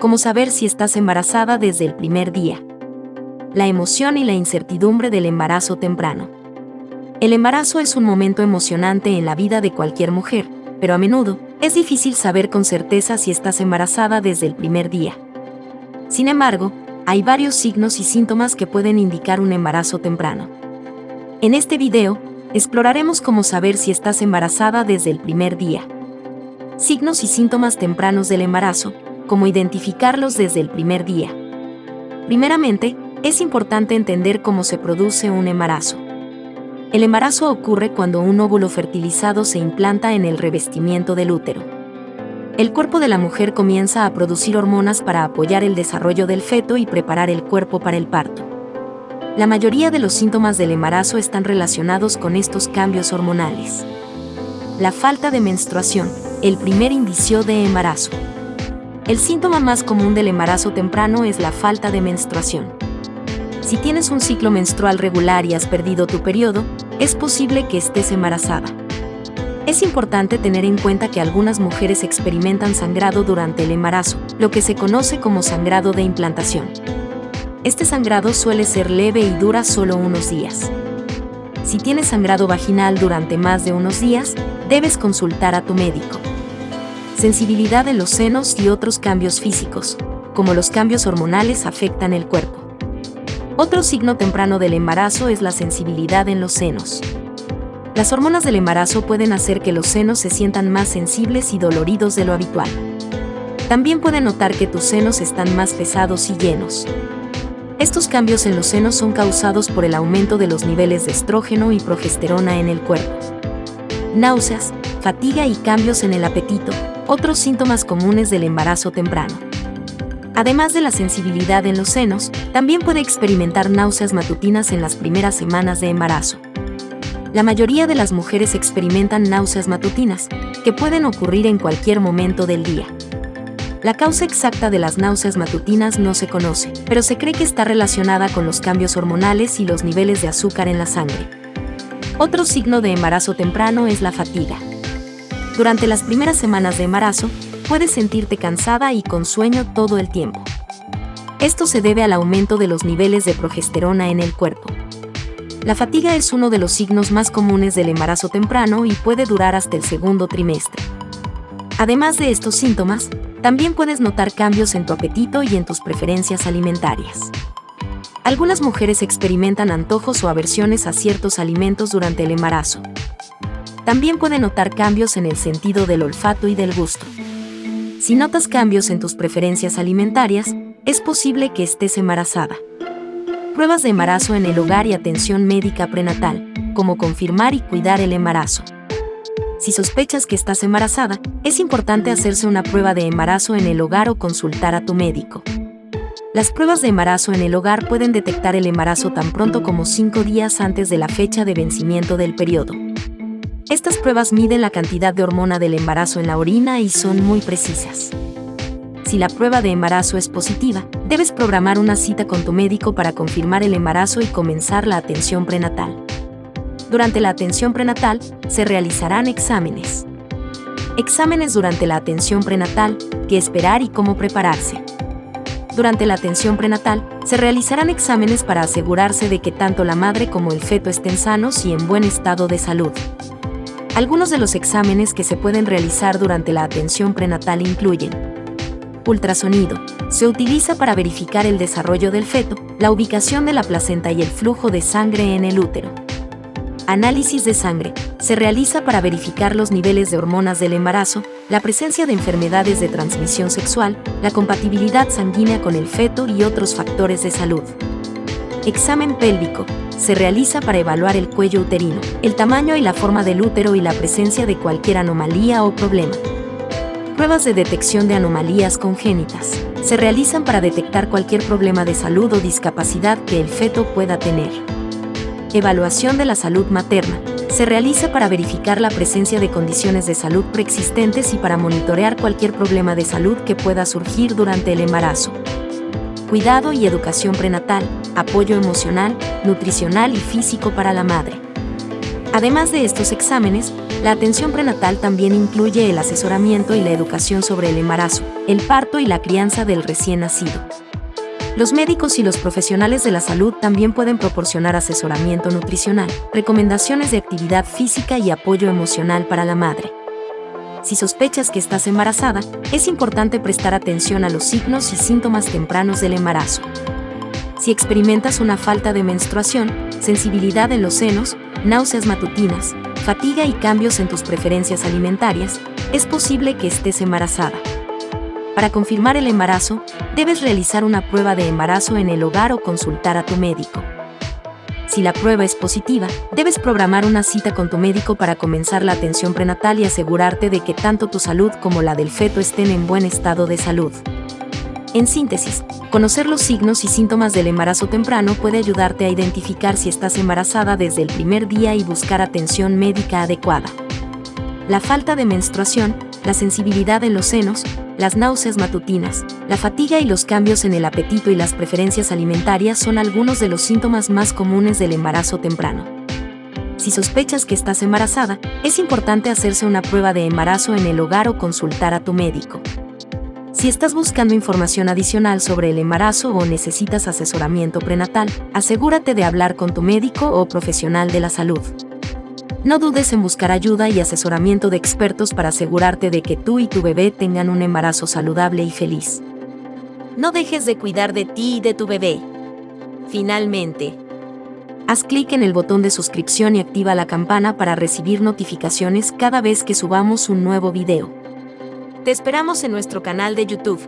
como saber si estás embarazada desde el primer día. La emoción y la incertidumbre del embarazo temprano. El embarazo es un momento emocionante en la vida de cualquier mujer, pero a menudo es difícil saber con certeza si estás embarazada desde el primer día. Sin embargo, hay varios signos y síntomas que pueden indicar un embarazo temprano. En este video, exploraremos cómo saber si estás embarazada desde el primer día. Signos y síntomas tempranos del embarazo, cómo identificarlos desde el primer día. Primeramente, es importante entender cómo se produce un embarazo. El embarazo ocurre cuando un óvulo fertilizado se implanta en el revestimiento del útero. El cuerpo de la mujer comienza a producir hormonas para apoyar el desarrollo del feto y preparar el cuerpo para el parto. La mayoría de los síntomas del embarazo están relacionados con estos cambios hormonales. La falta de menstruación, el primer indicio de embarazo. El síntoma más común del embarazo temprano es la falta de menstruación. Si tienes un ciclo menstrual regular y has perdido tu periodo, es posible que estés embarazada. Es importante tener en cuenta que algunas mujeres experimentan sangrado durante el embarazo, lo que se conoce como sangrado de implantación. Este sangrado suele ser leve y dura solo unos días. Si tienes sangrado vaginal durante más de unos días, debes consultar a tu médico. Sensibilidad en los senos y otros cambios físicos, como los cambios hormonales, afectan el cuerpo. Otro signo temprano del embarazo es la sensibilidad en los senos. Las hormonas del embarazo pueden hacer que los senos se sientan más sensibles y doloridos de lo habitual. También pueden notar que tus senos están más pesados y llenos. Estos cambios en los senos son causados por el aumento de los niveles de estrógeno y progesterona en el cuerpo. Náuseas, fatiga y cambios en el apetito, otros síntomas comunes del embarazo temprano. Además de la sensibilidad en los senos, también puede experimentar náuseas matutinas en las primeras semanas de embarazo. La mayoría de las mujeres experimentan náuseas matutinas, que pueden ocurrir en cualquier momento del día. La causa exacta de las náuseas matutinas no se conoce, pero se cree que está relacionada con los cambios hormonales y los niveles de azúcar en la sangre. Otro signo de embarazo temprano es la fatiga. Durante las primeras semanas de embarazo, puedes sentirte cansada y con sueño todo el tiempo. Esto se debe al aumento de los niveles de progesterona en el cuerpo. La fatiga es uno de los signos más comunes del embarazo temprano y puede durar hasta el segundo trimestre. Además de estos síntomas, también puedes notar cambios en tu apetito y en tus preferencias alimentarias. Algunas mujeres experimentan antojos o aversiones a ciertos alimentos durante el embarazo. También pueden notar cambios en el sentido del olfato y del gusto. Si notas cambios en tus preferencias alimentarias, es posible que estés embarazada. Pruebas de embarazo en el hogar y atención médica prenatal, como confirmar y cuidar el embarazo. Si sospechas que estás embarazada, es importante hacerse una prueba de embarazo en el hogar o consultar a tu médico. Las pruebas de embarazo en el hogar pueden detectar el embarazo tan pronto como 5 días antes de la fecha de vencimiento del periodo. Estas pruebas miden la cantidad de hormona del embarazo en la orina y son muy precisas. Si la prueba de embarazo es positiva, debes programar una cita con tu médico para confirmar el embarazo y comenzar la atención prenatal. Durante la atención prenatal, se realizarán exámenes. Exámenes durante la atención prenatal, qué esperar y cómo prepararse. Durante la atención prenatal, se realizarán exámenes para asegurarse de que tanto la madre como el feto estén sanos y en buen estado de salud. Algunos de los exámenes que se pueden realizar durante la atención prenatal incluyen ultrasonido. Se utiliza para verificar el desarrollo del feto, la ubicación de la placenta y el flujo de sangre en el útero. Análisis de sangre. Se realiza para verificar los niveles de hormonas del embarazo, la presencia de enfermedades de transmisión sexual, la compatibilidad sanguínea con el feto y otros factores de salud. Examen pélvico se realiza para evaluar el cuello uterino, el tamaño y la forma del útero y la presencia de cualquier anomalía o problema. Pruebas de detección de anomalías congénitas. Se realizan para detectar cualquier problema de salud o discapacidad que el feto pueda tener. Evaluación de la salud materna. Se realiza para verificar la presencia de condiciones de salud preexistentes y para monitorear cualquier problema de salud que pueda surgir durante el embarazo cuidado y educación prenatal, apoyo emocional, nutricional y físico para la madre. Además de estos exámenes, la atención prenatal también incluye el asesoramiento y la educación sobre el embarazo, el parto y la crianza del recién nacido. Los médicos y los profesionales de la salud también pueden proporcionar asesoramiento nutricional, recomendaciones de actividad física y apoyo emocional para la madre. Si sospechas que estás embarazada, es importante prestar atención a los signos y síntomas tempranos del embarazo. Si experimentas una falta de menstruación, sensibilidad en los senos, náuseas matutinas, fatiga y cambios en tus preferencias alimentarias, es posible que estés embarazada. Para confirmar el embarazo, debes realizar una prueba de embarazo en el hogar o consultar a tu médico. Si la prueba es positiva, debes programar una cita con tu médico para comenzar la atención prenatal y asegurarte de que tanto tu salud como la del feto estén en buen estado de salud. En síntesis, conocer los signos y síntomas del embarazo temprano puede ayudarte a identificar si estás embarazada desde el primer día y buscar atención médica adecuada. La falta de menstruación, la sensibilidad en los senos, las náuseas matutinas, la fatiga y los cambios en el apetito y las preferencias alimentarias son algunos de los síntomas más comunes del embarazo temprano. Si sospechas que estás embarazada, es importante hacerse una prueba de embarazo en el hogar o consultar a tu médico. Si estás buscando información adicional sobre el embarazo o necesitas asesoramiento prenatal, asegúrate de hablar con tu médico o profesional de la salud. No dudes en buscar ayuda y asesoramiento de expertos para asegurarte de que tú y tu bebé tengan un embarazo saludable y feliz. No dejes de cuidar de ti y de tu bebé. Finalmente, haz clic en el botón de suscripción y activa la campana para recibir notificaciones cada vez que subamos un nuevo video. Te esperamos en nuestro canal de YouTube.